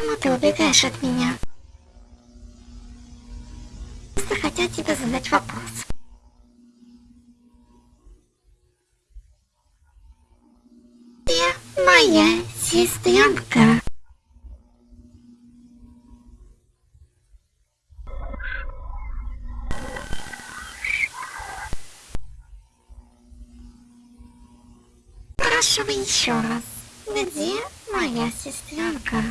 Почему ты убегаешь от меня? Просто хотел тебе задать вопрос. Ты моя сестренка. Спрашивай еще раз, где моя сестренка?